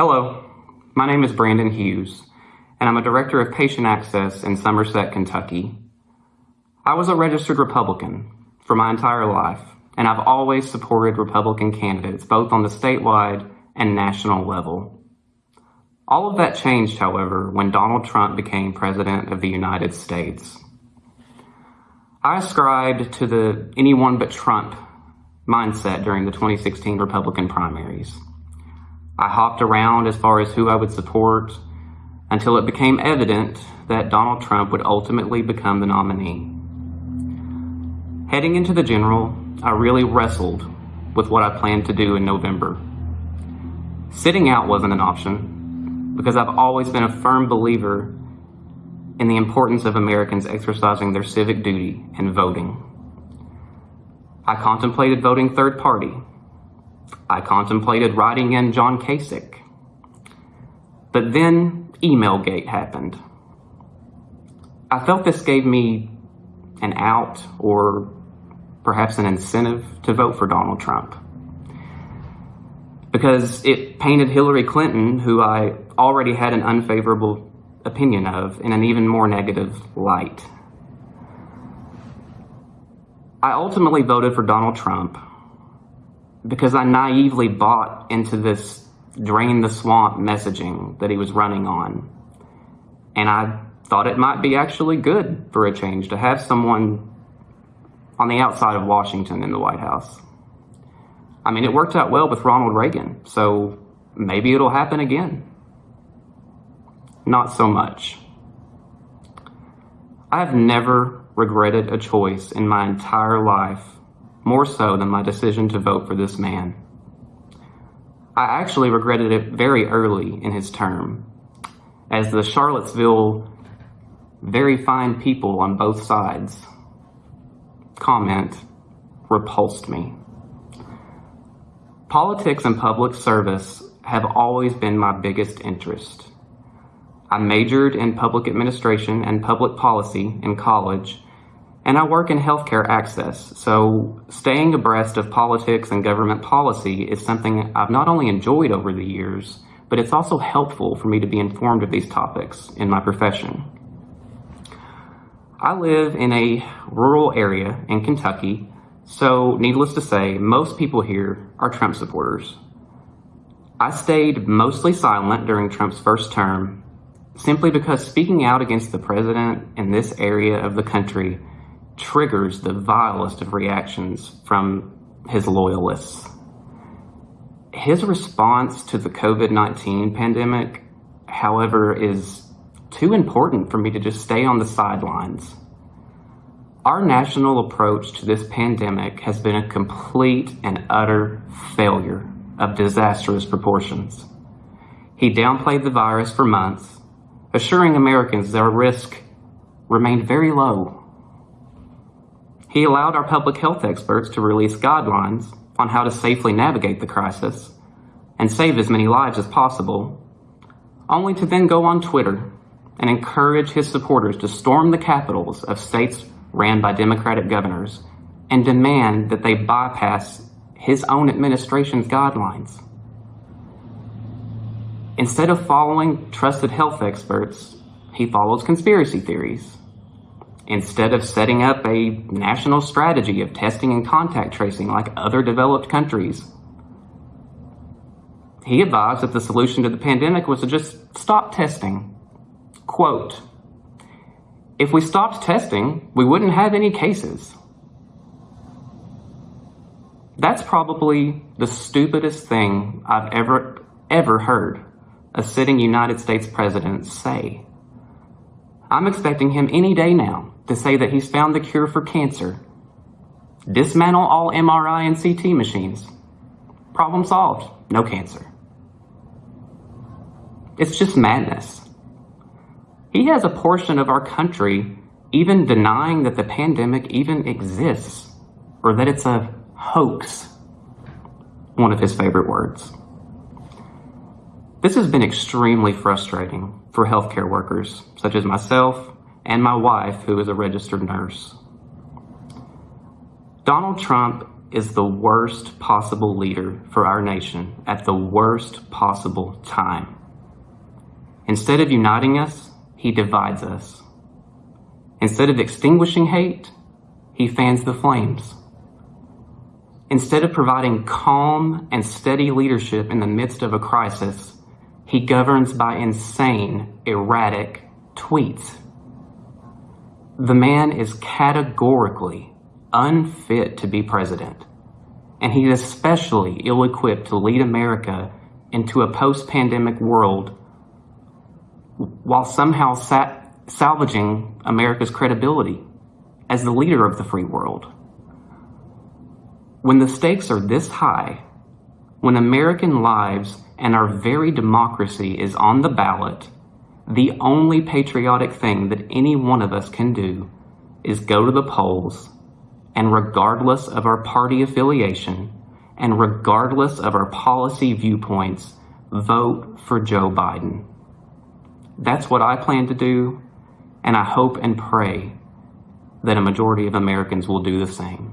Hello, my name is Brandon Hughes, and I'm a Director of Patient Access in Somerset, Kentucky. I was a registered Republican for my entire life, and I've always supported Republican candidates, both on the statewide and national level. All of that changed, however, when Donald Trump became President of the United States. I ascribed to the anyone but Trump mindset during the 2016 Republican primaries. I hopped around as far as who I would support until it became evident that Donald Trump would ultimately become the nominee. Heading into the general, I really wrestled with what I planned to do in November. Sitting out wasn't an option because I've always been a firm believer in the importance of Americans exercising their civic duty and voting. I contemplated voting third party I contemplated writing in John Kasich. But then Emailgate happened. I felt this gave me an out or perhaps an incentive to vote for Donald Trump. Because it painted Hillary Clinton, who I already had an unfavorable opinion of, in an even more negative light. I ultimately voted for Donald Trump because I naively bought into this drain the swamp messaging that he was running on. And I thought it might be actually good for a change to have someone on the outside of Washington in the White House. I mean, it worked out well with Ronald Reagan, so maybe it'll happen again. Not so much. I have never regretted a choice in my entire life more so than my decision to vote for this man. I actually regretted it very early in his term, as the Charlottesville very fine people on both sides comment repulsed me. Politics and public service have always been my biggest interest. I majored in public administration and public policy in college and I work in healthcare access, so staying abreast of politics and government policy is something I've not only enjoyed over the years, but it's also helpful for me to be informed of these topics in my profession. I live in a rural area in Kentucky, so needless to say, most people here are Trump supporters. I stayed mostly silent during Trump's first term simply because speaking out against the president in this area of the country triggers the vilest of reactions from his loyalists. His response to the COVID-19 pandemic, however, is too important for me to just stay on the sidelines. Our national approach to this pandemic has been a complete and utter failure of disastrous proportions. He downplayed the virus for months, assuring Americans their risk remained very low he allowed our public health experts to release guidelines on how to safely navigate the crisis and save as many lives as possible, only to then go on Twitter and encourage his supporters to storm the capitals of states ran by Democratic governors and demand that they bypass his own administration's guidelines. Instead of following trusted health experts, he follows conspiracy theories instead of setting up a national strategy of testing and contact tracing like other developed countries. He advised that the solution to the pandemic was to just stop testing. Quote, if we stopped testing, we wouldn't have any cases. That's probably the stupidest thing I've ever, ever heard a sitting United States president say. I'm expecting him any day now to say that he's found the cure for cancer. Dismantle all MRI and CT machines. Problem solved. No cancer. It's just madness. He has a portion of our country even denying that the pandemic even exists or that it's a hoax. One of his favorite words. This has been extremely frustrating for healthcare workers, such as myself and my wife, who is a registered nurse. Donald Trump is the worst possible leader for our nation at the worst possible time. Instead of uniting us, he divides us. Instead of extinguishing hate, he fans the flames. Instead of providing calm and steady leadership in the midst of a crisis, he governs by insane, erratic tweets. The man is categorically unfit to be president, and he's especially ill equipped to lead America into a post pandemic world while somehow sa- salvaging America's credibility as the leader of the free world. When the stakes are this high, when American lives and our very democracy is on the ballot, the only patriotic thing that any one of us can do is go to the polls and regardless of our party affiliation and regardless of our policy viewpoints, vote for Joe Biden. That's what I plan to do, and I hope and pray that a majority of Americans will do the same.